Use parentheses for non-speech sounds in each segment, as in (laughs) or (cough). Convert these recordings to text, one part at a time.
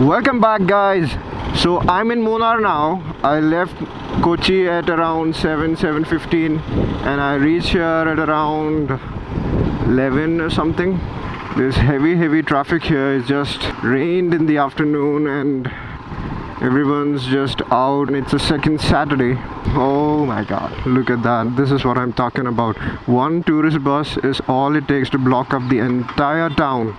Welcome back guys. So I'm in Munnar now. I left Kochi at around 7 7:15 and I reached here at around 11 or something. There's heavy heavy traffic here. It's just rained in the afternoon and everyone's just out it's a second Saturday. Oh my god. Look at that. This is what I'm talking about. One tourist bus is all it takes to block up the entire town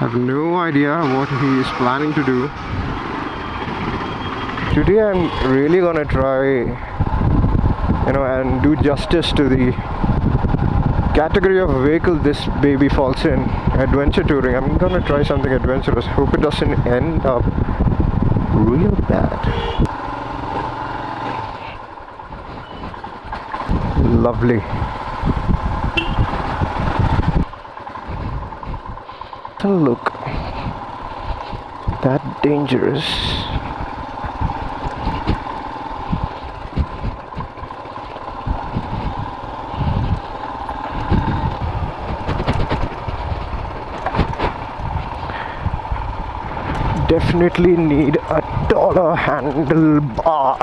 have no idea what he is planning to do today i'm really gonna try you know and do justice to the category of vehicle this baby falls in adventure touring. I'm gonna try something adventurous. Hope it doesn't end up real bad. Lovely. Look. That dangerous. Definitely need a taller handlebar.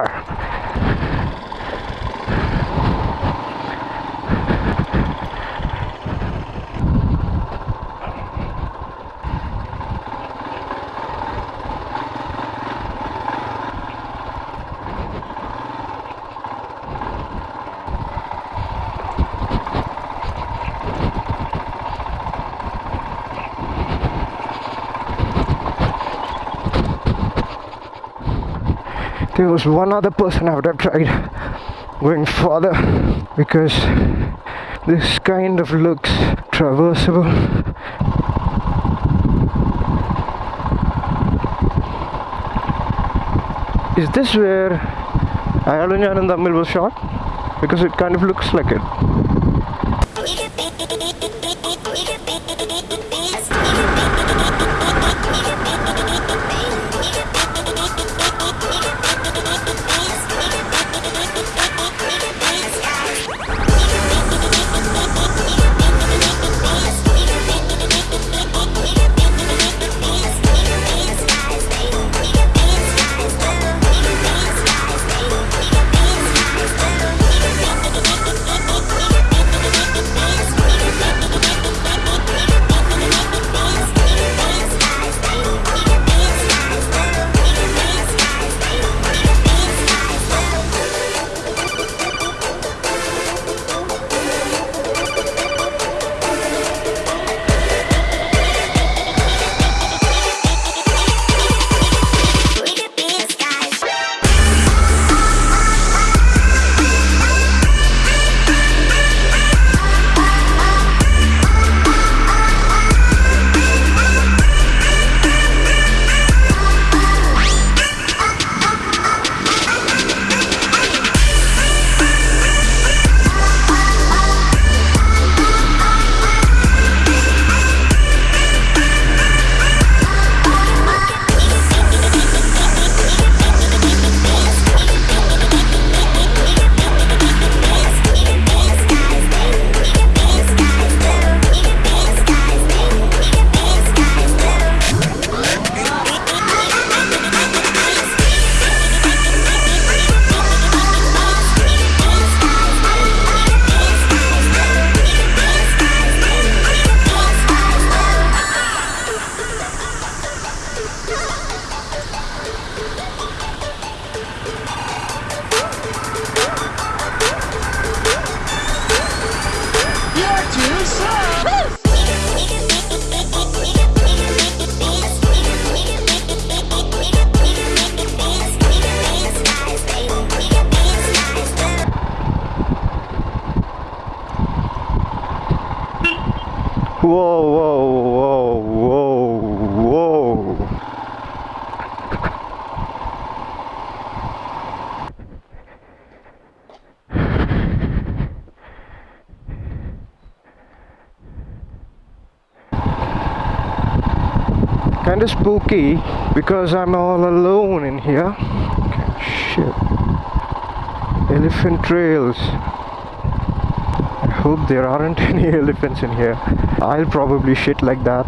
there was one other person I would have tried going further because this kind of looks traversable is this where Ayalum Njanum Thammil was shot? because it kind of looks like it (laughs) Whoa, whoa, whoa, whoa, whoa. kind of spooky because I'm all alone in here. Shit. Elephant trails. hope there aren't any elephants in here. I'll probably shit like that.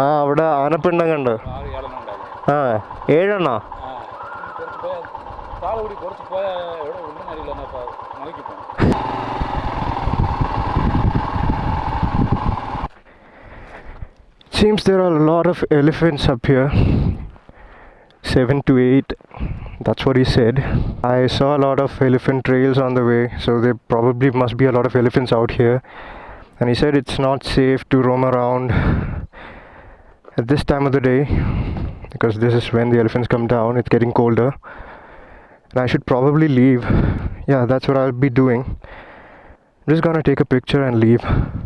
ആ അവിടെ ആനപ്പിണ്ണം കണ്ട് ആ ഏഴെണ്ണോ താൾ കൂടി കുറച്ച് പോയാൽ എവിടെ ഉണ്ടെന്നറിയില്ല മലക്കി പോകണം Seems there are a lot of elephants up here. Seven to eight. That's what he said. I saw a lot of elephant trails on the way, so there probably must be a lot of elephants out here. And he said it's not safe to roam around at this time of the day because this is when the elephants come down. It's getting colder. And I should probably leave. Yeah, that's what I'll be doing. I'm just gonna take a picture and leave.